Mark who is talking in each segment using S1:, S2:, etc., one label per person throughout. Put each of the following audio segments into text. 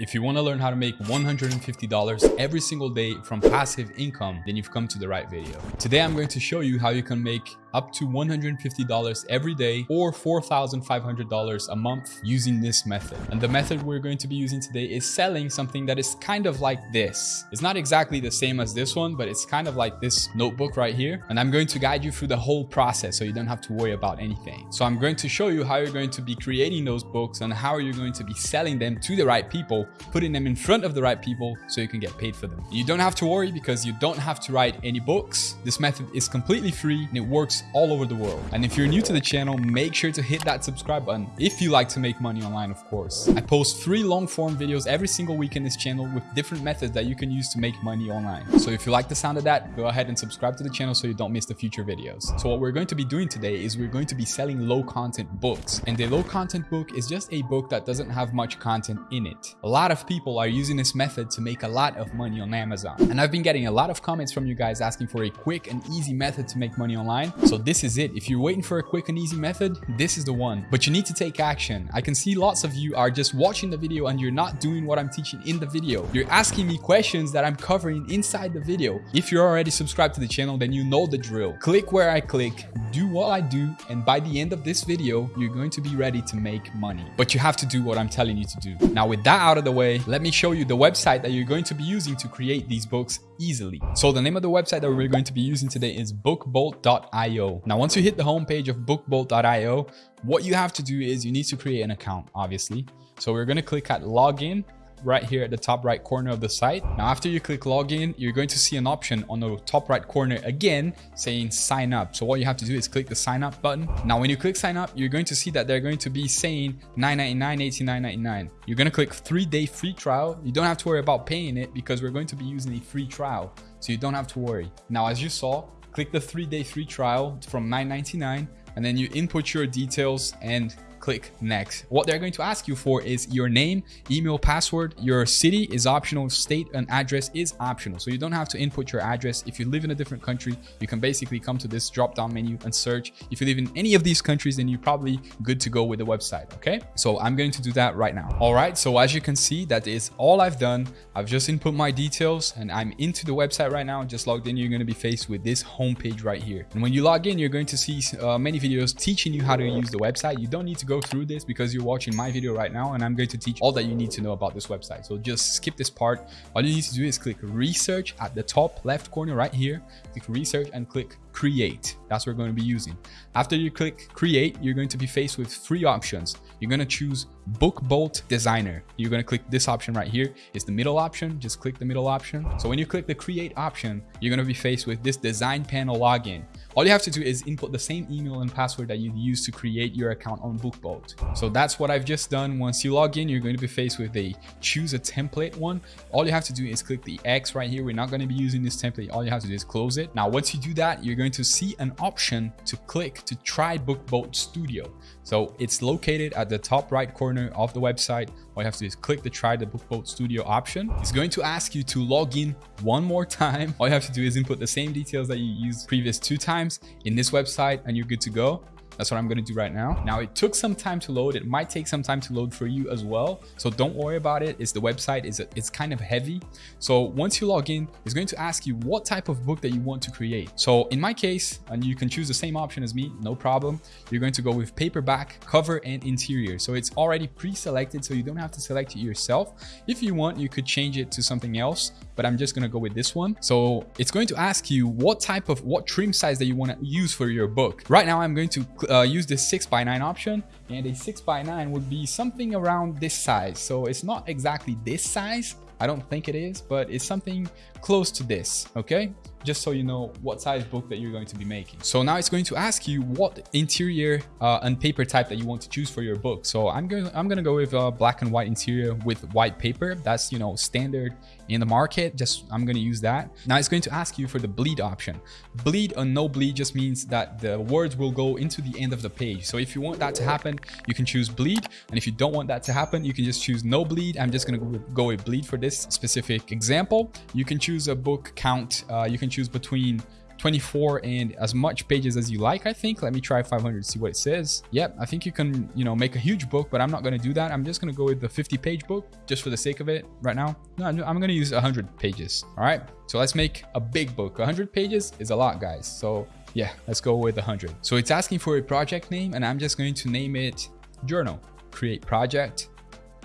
S1: If you want to learn how to make $150 every single day from passive income, then you've come to the right video. Today, I'm going to show you how you can make up to $150 every day or $4,500 a month using this method. And the method we're going to be using today is selling something that is kind of like this. It's not exactly the same as this one, but it's kind of like this notebook right here. And I'm going to guide you through the whole process so you don't have to worry about anything. So I'm going to show you how you're going to be creating those books and how you're going to be selling them to the right people putting them in front of the right people so you can get paid for them. You don't have to worry because you don't have to write any books. This method is completely free and it works all over the world. And if you're new to the channel, make sure to hit that subscribe button if you like to make money online, of course. I post three long form videos every single week in this channel with different methods that you can use to make money online. So if you like the sound of that, go ahead and subscribe to the channel so you don't miss the future videos. So what we're going to be doing today is we're going to be selling low content books. And the low content book is just a book that doesn't have much content in it. A lot of people are using this method to make a lot of money on Amazon. And I've been getting a lot of comments from you guys asking for a quick and easy method to make money online. So this is it. If you're waiting for a quick and easy method, this is the one. But you need to take action. I can see lots of you are just watching the video and you're not doing what I'm teaching in the video. You're asking me questions that I'm covering inside the video. If you're already subscribed to the channel, then you know the drill. Click where I click, do what I do, and by the end of this video, you're going to be ready to make money. But you have to do what I'm telling you to do. Now, with that out of the way, let me show you the website that you're going to be using to create these books easily. So the name of the website that we're going to be using today is bookbolt.io. Now, once you hit the homepage of bookbolt.io, what you have to do is you need to create an account, obviously. So we're going to click at login right here at the top right corner of the site. Now, after you click login, you're going to see an option on the top right corner again saying sign up. So what you have to do is click the sign up button. Now, when you click sign up, you're going to see that they're going to be saying 9.99, 89.99. You're going to click three day free trial. You don't have to worry about paying it because we're going to be using a free trial. So you don't have to worry. Now, as you saw, click the three day free trial from 9.99 and then you input your details and click next. What they're going to ask you for is your name, email, password. Your city is optional. State and address is optional. So you don't have to input your address. If you live in a different country, you can basically come to this drop down menu and search. If you live in any of these countries, then you're probably good to go with the website. Okay. So I'm going to do that right now. All right. So as you can see, that is all I've done. I've just input my details and I'm into the website right now. Just logged in. You're going to be faced with this homepage right here. And when you log in, you're going to see uh, many videos teaching you how to use the website. You don't need to go through this because you're watching my video right now and I'm going to teach all that you need to know about this website. So just skip this part. All you need to do is click research at the top left corner right here. Click research and click create. That's what we're going to be using. After you click create, you're going to be faced with three options. You're going to choose book bolt designer. You're going to click this option right here. It's the middle option. Just click the middle option. So when you click the create option, you're going to be faced with this design panel login. All you have to do is input the same email and password that you use to create your account on BookBolt. So that's what I've just done. Once you log in, you're going to be faced with a choose a template one. All you have to do is click the X right here. We're not going to be using this template. All you have to do is close it. Now, once you do that, you're going to see an option to click to try BookBolt Studio. So it's located at the top right corner of the website. All you have to do is click the try the BookBolt Studio option. It's going to ask you to log in one more time. All you have to do is input the same details that you used previous two times in this website and you're good to go. That's what I'm going to do right now. Now, it took some time to load. It might take some time to load for you as well. So don't worry about it. It's the website is it's kind of heavy. So once you log in, it's going to ask you what type of book that you want to create. So in my case, and you can choose the same option as me, no problem. You're going to go with paperback, cover, and interior. So it's already pre-selected, so you don't have to select it yourself. If you want, you could change it to something else, but I'm just to go with this one. So it's going to ask you what type of, what trim size that you want to use for your book. Right now, I'm going to uh, use this 6 by 9 option and a 6 by 9 would be something around this size so it's not exactly this size I don't think it is but it's something close to this okay just so you know what size book that you're going to be making. So now it's going to ask you what interior uh, and paper type that you want to choose for your book. So I'm going I'm going to go with a black and white interior with white paper. That's, you know, standard in the market. Just I'm going to use that. Now it's going to ask you for the bleed option. Bleed or no bleed just means that the words will go into the end of the page. So if you want that to happen, you can choose bleed. And if you don't want that to happen, you can just choose no bleed. I'm just going to go with bleed for this specific example. You can choose a book count. Uh, you can choose between 24 and as much pages as you like, I think. Let me try 500 see what it says. Yep, I think you can, you know, make a huge book, but I'm not going to do that. I'm just going to go with the 50 page book just for the sake of it right now. No, I'm going to use 100 pages. All right. So let's make a big book. 100 pages is a lot, guys. So yeah, let's go with 100. So it's asking for a project name and I'm just going to name it journal, create project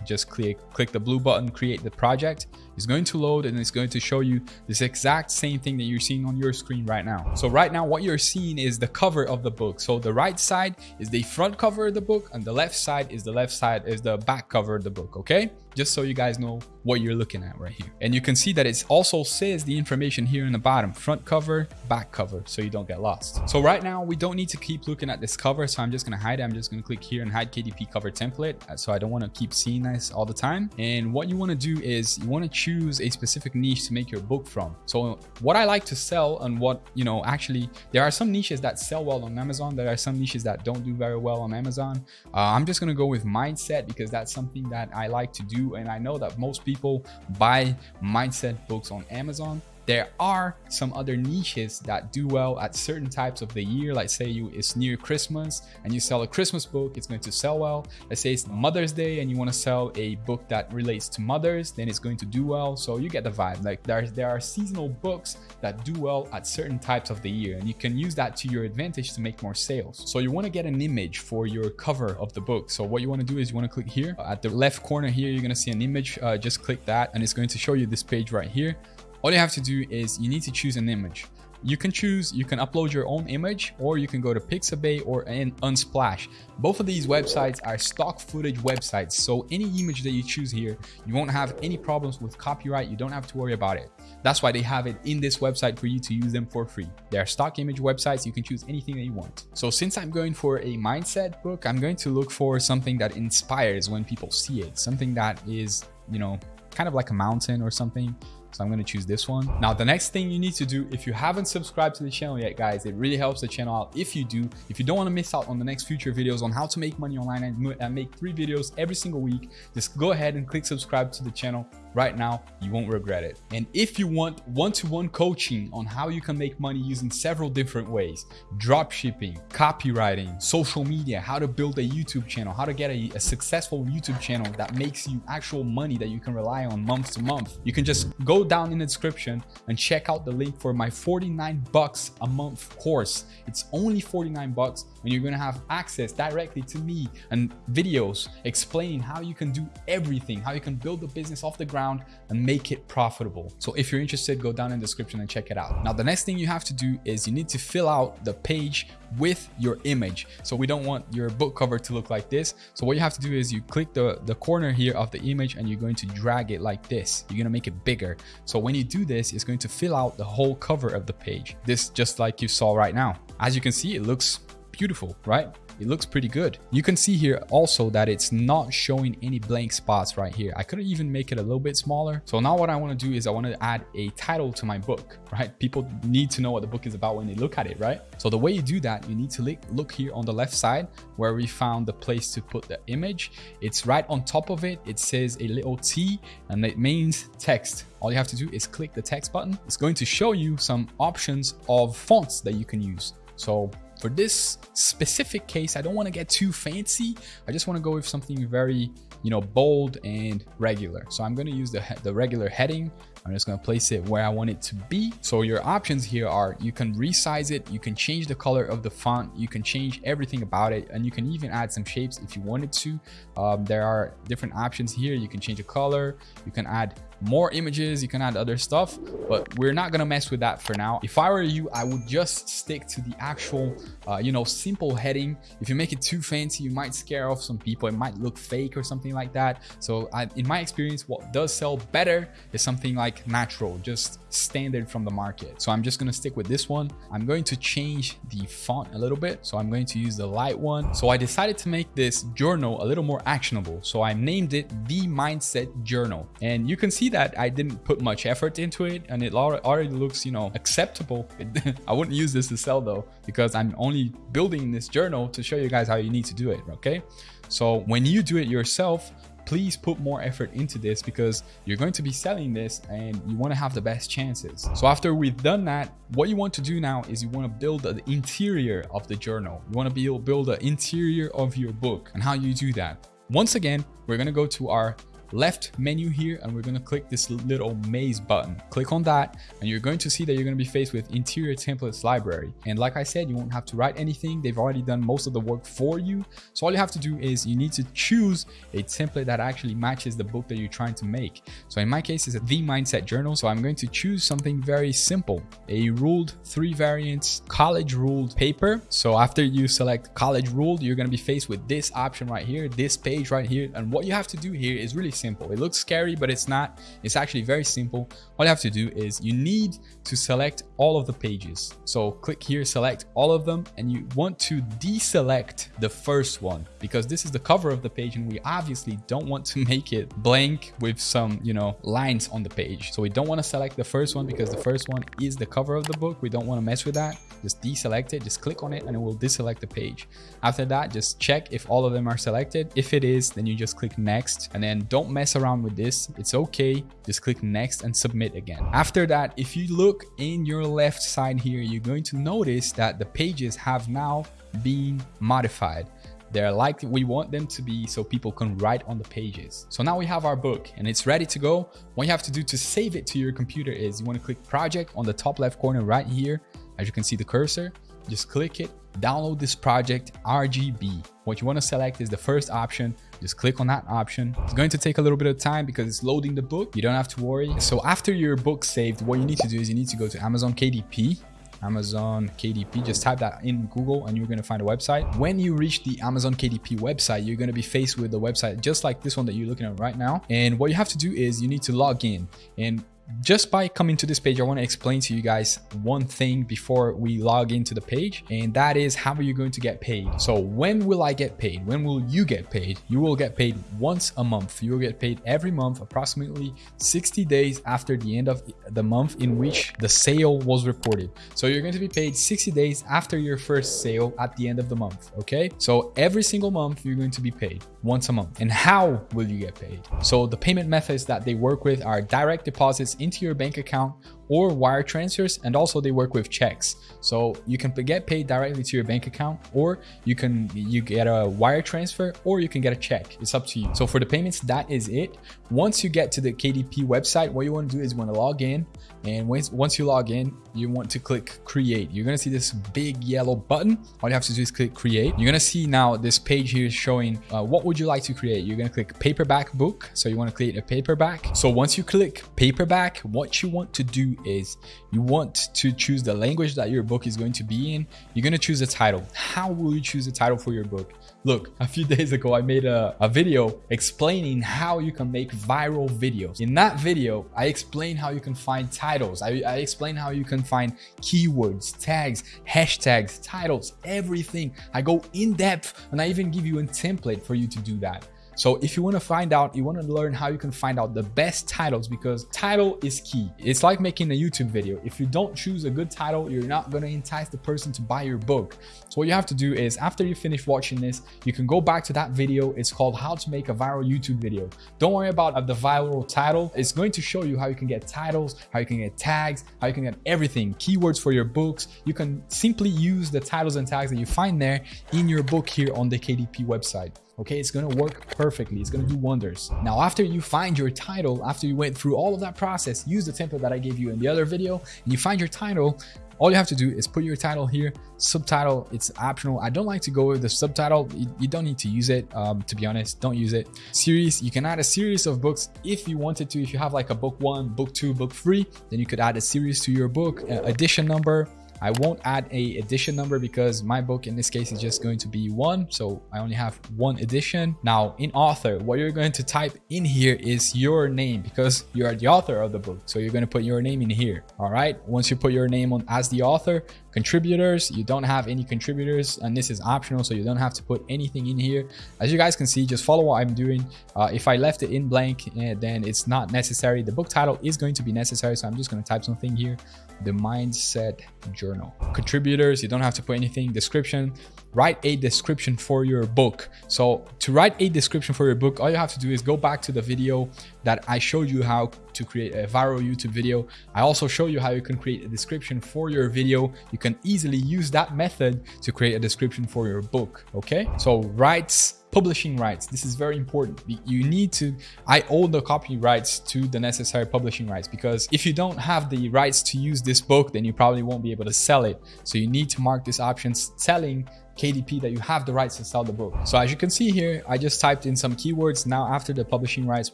S1: just click click the blue button create the project it's going to load and it's going to show you this exact same thing that you're seeing on your screen right now so right now what you're seeing is the cover of the book so the right side is the front cover of the book and the left side is the left side is the back cover of the book okay just so you guys know what you're looking at right here. And you can see that it also says the information here in the bottom, front cover, back cover, so you don't get lost. So right now we don't need to keep looking at this cover. So I'm just going to hide it. I'm just going to click here and hide KDP cover template. Uh, so I don't want to keep seeing this all the time. And what you want to do is you want to choose a specific niche to make your book from. So what I like to sell and what, you know, actually there are some niches that sell well on Amazon. There are some niches that don't do very well on Amazon. Uh, I'm just going to go with mindset because that's something that I like to do and I know that most people buy mindset books on Amazon there are some other niches that do well at certain types of the year. Like say you it's near Christmas and you sell a Christmas book, it's going to sell well. Let's say it's Mother's Day and you want to sell a book that relates to mothers, then it's going to do well. So you get the vibe. Like there, there are seasonal books that do well at certain types of the year and you can use that to your advantage to make more sales. So you want to get an image for your cover of the book. So what you want to do is you want to click here at the left corner here, you're going to see an image. Uh, just click that and it's going to show you this page right here all you have to do is you need to choose an image. You can choose, you can upload your own image or you can go to Pixabay or Unsplash. Both of these websites are stock footage websites. So any image that you choose here, you won't have any problems with copyright. You don't have to worry about it. That's why they have it in this website for you to use them for free. They are stock image websites. You can choose anything that you want. So since I'm going for a mindset book, I'm going to look for something that inspires when people see it. Something that is, you know, kind of like a mountain or something so I'm going to choose this one. Now, the next thing you need to do, if you haven't subscribed to the channel yet, guys, it really helps the channel out if you do. If you don't want to miss out on the next future videos on how to make money online and make three videos every single week, just go ahead and click subscribe to the channel right now, you won't regret it. And if you want one-to-one -one coaching on how you can make money using several different ways, drop shipping, copywriting, social media, how to build a YouTube channel, how to get a, a successful YouTube channel that makes you actual money that you can rely on month to month, you can just go down in the description and check out the link for my 49 bucks a month course. It's only 49 bucks and you're to have access directly to me and videos explaining how you can do everything, how you can build a business off the ground around and make it profitable. So if you're interested, go down in the description and check it out. Now, the next thing you have to do is you need to fill out the page with your image. So we don't want your book cover to look like this. So what you have to do is you click the, the corner here of the image and you're going to drag it like this. You're going to make it bigger. So when you do this, it's going to fill out the whole cover of the page. This just like you saw right now. As you can see, it looks beautiful, right? It looks pretty good. You can see here also that it's not showing any blank spots right here. I could even make it a little bit smaller. So now what I want to do is I want to add a title to my book, right? People need to know what the book is about when they look at it, right? So the way you do that, you need to look, here on the left side where we found the place to put the image. It's right on top of it. It says a little T and it means text. All you have to do is click the text button. It's going to show you some options of fonts that you can use. So for this specific case, I don't want to get too fancy. I just want to go with something very, you know, bold and regular. So I'm going to use the, the regular heading. I'm just going to place it where I want it to be. So your options here are you can resize it, you can change the color of the font, you can change everything about it, and you can even add some shapes if you wanted to. Um, there are different options here. You can change the color, you can add more images you can add other stuff but we're not gonna mess with that for now. If i were you i would just stick to the actual uh, you know simple heading. If you make it too fancy you might scare off some people. It might look fake or something like that. So I, in my experience what does sell better is something like natural just standard from the market. So i'm just gonna stick with this one. I'm going to change the font a little bit. So i'm going to use the light one. So i decided to make this journal a little more actionable. So i named it the mindset journal. And you can see that I didn't put much effort into it and it already looks, you know, acceptable. I wouldn't use this to sell though, because I'm only building this journal to show you guys how you need to do it, okay? So when you do it yourself, please put more effort into this because you're going to be selling this and you want to have the best chances. So after we've done that, what you want to do now is you want to build the interior of the journal. You want to be able to build the interior of your book and how you do that. Once again, we're going to go to our left menu here and we're going to click this little maze button. Click on that and you're going to see that you're going to be faced with interior templates library. And like I said, you won't have to write anything. They've already done most of the work for you. So all you have to do is you need to choose a template that actually matches the book that you're trying to make. So in my case, it's The Mindset Journal. So I'm going to choose something very simple, a ruled three variants college ruled paper. So after you select college ruled, you're going to be faced with this option right here, this page right here. And what you have to do here is really simple. It looks scary, but it's not. It's actually very simple. All you have to do is you need to select all of the pages. So click here, select all of them, and you want to deselect the first one because this is the cover of the page and we obviously don't want to make it blank with some, you know, lines on the page. So we don't want to select the first one because the first one is the cover of the book. We don't want to mess with that. Just deselect it, just click on it and it will deselect the page. After that, just check if all of them are selected. If it is, then you just click next and then don't mess around with this. It's okay. Just click next and submit again. After that, if you look in your left side here, you're going to notice that the pages have now been modified. They're like we want them to be so people can write on the pages. So now we have our book and it's ready to go. What you have to do to save it to your computer is you want to click project on the top left corner right here. As you can see the cursor, just click it, download this project RGB. What you want to select is the first option. Just click on that option. It's going to take a little bit of time because it's loading the book. You don't have to worry. So after your book saved, what you need to do is you need to go to Amazon KDP Amazon KDP. Just type that in Google and you're going to find a website. When you reach the Amazon KDP website, you're going to be faced with the website just like this one that you're looking at right now. And what you have to do is you need to log in. And just by coming to this page, I want to explain to you guys one thing before we log into the page, and that is how are you going to get paid? So when will I get paid? When will you get paid? You will get paid once a month. You will get paid every month, approximately 60 days after the end of the month in which the sale was reported. So you're going to be paid 60 days after your first sale at the end of the month. Okay. So every single month you're going to be paid once a month. And how will you get paid? So the payment methods that they work with are direct deposits into your bank account or wire transfers and also they work with checks. So you can get paid directly to your bank account or you can you get a wire transfer or you can get a check. It's up to you. So for the payments that is it. Once you get to the kdp website what you want to do is you want to log in and once you log in you want to click create. You're going to see this big yellow button. All you have to do is click create. You're going to see now this page here is showing uh, what would you like to create? You're going to click paperback book. So you want to create a paperback. So once you click paperback what you want to do is you want to choose the language that your book is going to be in. You're going to choose a title. How will you choose a title for your book? Look, a few days ago, I made a, a video explaining how you can make viral videos. In that video, I explain how you can find titles. I, I explain how you can find keywords, tags, hashtags, titles, everything. I go in depth and I even give you a template for you to do that. So if you want to find out, you want to learn how you can find out the best titles because title is key. It's like making a YouTube video. If you don't choose a good title, you're not going to entice the person to buy your book. So what you have to do is after you finish watching this, you can go back to that video. It's called how to make a viral YouTube video. Don't worry about uh, the viral title. It's going to show you how you can get titles, how you can get tags, how you can get everything, keywords for your books. You can simply use the titles and tags that you find there in your book here on the KDP website okay it's to work perfectly. It's to do wonders. Now after you find your title after you went through all of that process use the template that i gave you in the other video and you find your title all you have to do is put your title here. Subtitle it's optional. I don't like to go with the subtitle. You, you don't need to use it um, to be honest. Don't use it. Series you can add a series of books if you wanted to. If you have like a book one book two book three then you could add a series to your book uh, edition number I won't add a edition number because my book in this case is just going to be one. So I only have one edition. Now in author, what you're going to type in here is your name because you are the author of the book. So you're going to put your name in here. All right. Once you put your name on as the author, contributors, you don't have any contributors and this is optional. So you don't have to put anything in here. As you guys can see, just follow what I'm doing. Uh, if I left it in blank, eh, then it's not necessary. The book title is going to be necessary. So I'm just going to type something here the mindset journal contributors you don't have to put anything description write a description for your book. So to write a description for your book, all you have to do is go back to the video that I showed you how to create a viral YouTube video. I also show you how you can create a description for your video. You can easily use that method to create a description for your book. Okay. So rights publishing rights. This is very important. You need to, I own the copyrights to the necessary publishing rights because if you don't have the rights to use this book, then you probably won't be able to sell it. So you need to mark this option selling KDP that you have the rights to sell the book. So as you can see here, I just typed in some keywords. Now after the publishing rights,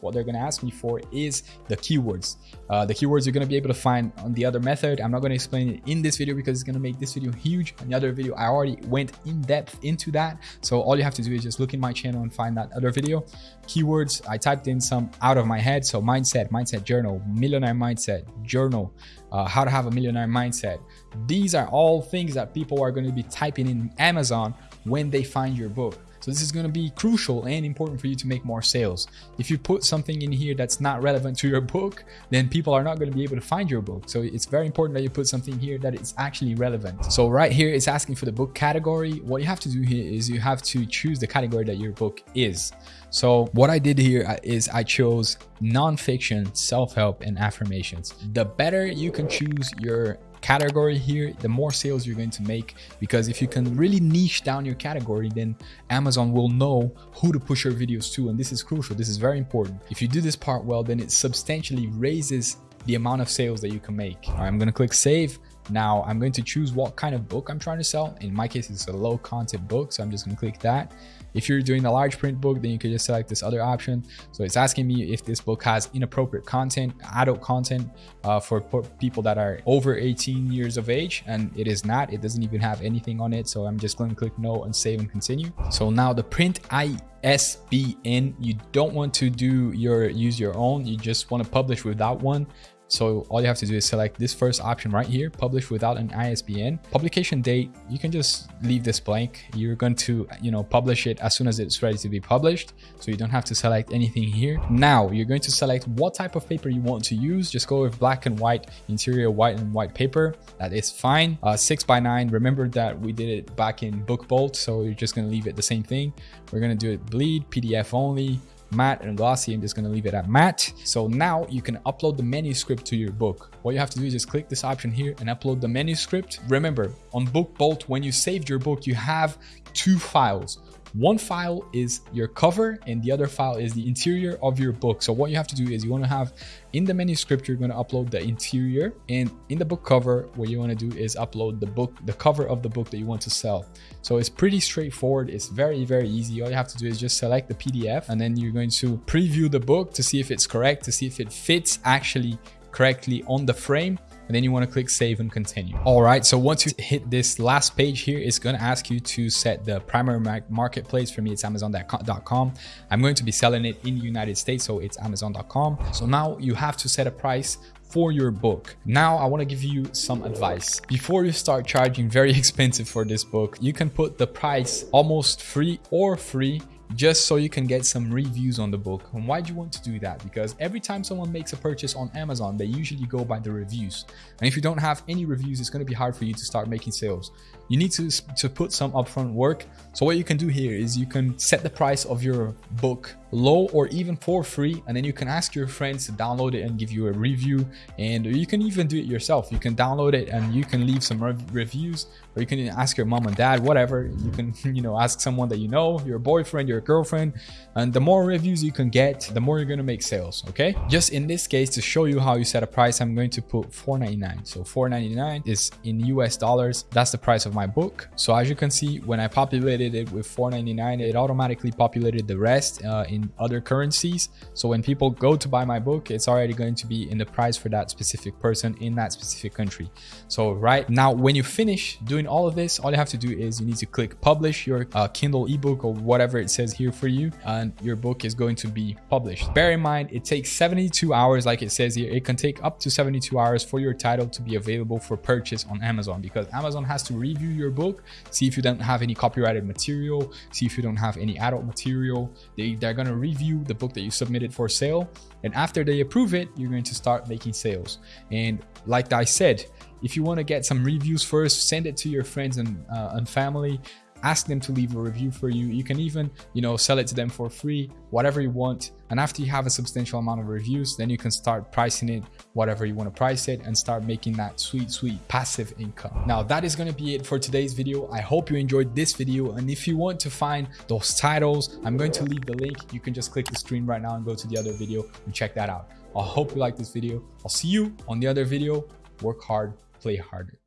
S1: what they're going to ask me for is the keywords. Uh, the keywords you're going to be able to find on the other method. I'm not going to explain it in this video because it's going to make this video huge. On the other video, I already went in depth into that. So all you have to do is just look in my channel and find that other video. Keywords, I typed in some out of my head. So mindset, mindset journal, millionaire mindset, journal, uh, how to have a millionaire mindset. These are all things that people are going to be typing in Amazon when they find your book. So this is going to be crucial and important for you to make more sales. If you put something in here that's not relevant to your book, then people are not going to be able to find your book. So it's very important that you put something here that is actually relevant. So right here, it's asking for the book category. What you have to do here is you have to choose the category that your book is. So what I did here uh, I chose nonfiction, self-help, and affirmations. The better you can choose your category here, the more sales you're going to make. Because if you can really niche down your category, then Amazon will know who to push your videos to. And this is crucial. This is very important. If you do this part well, then it substantially raises the amount of sales that you can make. I'm going to click save. Now I'm going to choose what kind of book I'm trying to sell. In my case, it's a low content book. So I'm just going to click that. If you're doing a large print book, then you could just select this other option. So it's asking me if this book has inappropriate content, adult content uh, for people that are over 18 years of age. And it is not, it doesn't even have anything on it. So I'm just going to click no and save and continue. So now the print ISBN, you don't want to do your use your own. You just want to publish with that one. So all you have to do is select this first option right here, publish without an ISBN. Publication date, you can just leave this blank. You're going to, you know, publish it as soon as it's ready to be published. So you don't have to select anything here. Now you're going to select what type of paper you want to use. Just go with black and white, interior white and white paper. That is fine. Uh, six by nine. Remember that we did it back in BookBolt. So you're just going to leave it the same thing. We're going to do it bleed, PDF only, matte and glossy. I'm just going to leave it at matte. So now you can upload the manuscript to your book. What you have to do is just click this option here and upload the manuscript. Remember on BookBolt, when you saved your book, you have two files. One file is your cover and the other file is the interior of your book. So what you have to do is you want to have in the manuscript, you're going to upload the interior and in the book cover, what you want to do is upload the book, the cover of the book that you want to sell. So it's pretty straightforward. It's very, very easy. All you have to do is just select the PDF and then you're going to preview the book to see if it's correct, to see if it fits actually correctly on the frame and then you want to click save and continue. All right, so once you hit this last page here, it's going to ask you to set the primary marketplace. For me, it's amazon.com. I'm going to be selling it in the United States, so it's amazon.com. So now you have to set a price for your book. Now I want to give you some advice. Before you start charging very expensive for this book, you can put the price almost free or free just so you can get some reviews on the book. And why do you want to do that? Because every time someone makes a purchase on Amazon, they usually go by the reviews. And if you don't have any reviews, it's going to be hard for you to start making sales. You need to, to put some upfront work. So what you can do here is you can set the price of your book low or even for free and then you can ask your friends to download it and give you a review. And you can even do it yourself. You can download it and you can leave some rev reviews or you can ask your mom and dad whatever. You can you know ask someone that you know your boyfriend your girlfriend and the more reviews you can get the more you're going to make sales okay? Just in this case to show you how you set a price i'm going to put 4.99 so 4.99 is in us dollars. That's the price of my book. So as you can see when i populated it with 4.99 it automatically populated the rest uh, in in other currencies. So when people go to buy my book, it's already going to be in the price for that specific person in that specific country. So right now, when you finish doing all of this, all you have to do is you need to click publish your uh, Kindle ebook or whatever it says here for you, and your book is going to be published. Bear in mind, it takes 72 hours, like it says here. It can take up to 72 hours for your title to be available for purchase on Amazon because Amazon has to review your book, see if you don't have any copyrighted material, see if you don't have any adult material. They, they're going to review the book that you submitted for sale. And after they approve it, you're going to start making sales. And like I said, if you want to get some reviews first, send it to your friends and, uh, and family ask them to leave a review for you. You can even, you know, sell it to them for free, whatever you want. And after you have a substantial amount of reviews, then you can start pricing it whatever you want to price it and start making that sweet, sweet passive income. Now that is going to be it for today's video. I hope you enjoyed this video. And if you want to find those titles, I'm going to leave the link. You can just click the screen right now and go to the other video and check that out. I hope you like this video. I'll see you on the other video. Work hard, play harder.